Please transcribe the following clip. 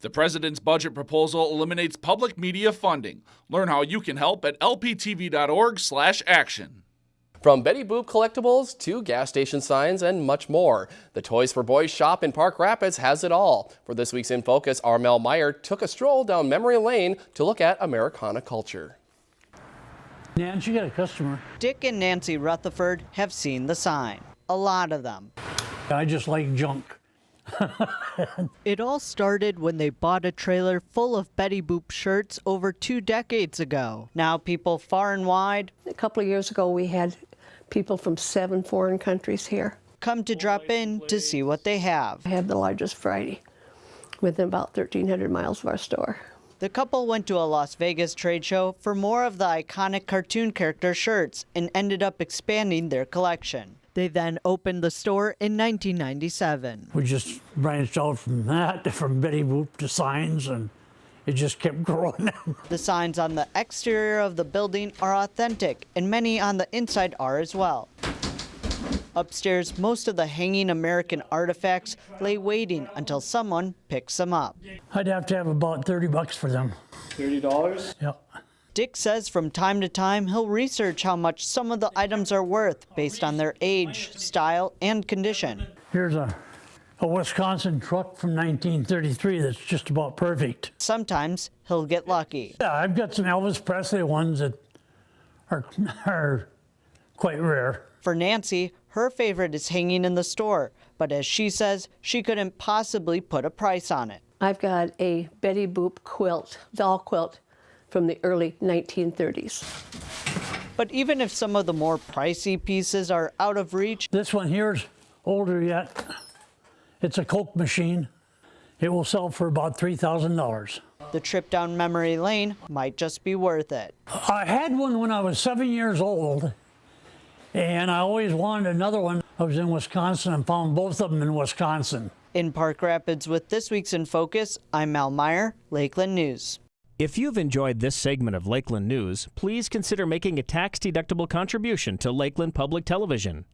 The president's budget proposal eliminates public media funding. Learn how you can help at lptv.org/action. From Betty Boop collectibles to gas station signs and much more, the Toys for Boys shop in Park Rapids has it all. For this week's In Focus, Armel Meyer took a stroll down memory lane to look at Americana culture. Nancy got a customer. Dick and Nancy Rutherford have seen the sign. A lot of them. I just like junk. it all started when they bought a trailer full of Betty Boop shirts over two decades ago. Now people far and wide. A couple of years ago we had people from seven foreign countries here. Come to drop in to see what they have. I have the largest variety within about 1,300 miles of our store. The couple went to a Las Vegas trade show for more of the iconic cartoon character shirts and ended up expanding their collection. They then opened the store in 1997. We just branched out from that, from Betty Boop to signs, and it just kept growing. the signs on the exterior of the building are authentic, and many on the inside are as well. Upstairs, most of the hanging American artifacts lay waiting until someone picks them up. I'd have to have about 30 bucks for them. $30? Yep. Dick says from time to time he'll research how much some of the items are worth based on their age, style, and condition. Here's a, a Wisconsin truck from 1933 that's just about perfect. Sometimes he'll get lucky. Yeah, I've got some Elvis Presley ones that are, are quite rare. For Nancy, her favorite is hanging in the store, but as she says, she couldn't possibly put a price on it. I've got a Betty Boop quilt, doll quilt from the early 1930s. But even if some of the more pricey pieces are out of reach, this one here's older yet. It's a Coke machine. It will sell for about $3,000. The trip down memory lane might just be worth it. I had one when I was seven years old, and I always wanted another one. I was in Wisconsin and found both of them in Wisconsin. In Park Rapids with this week's In Focus, I'm Mal Meyer, Lakeland News. If you've enjoyed this segment of Lakeland News, please consider making a tax-deductible contribution to Lakeland Public Television.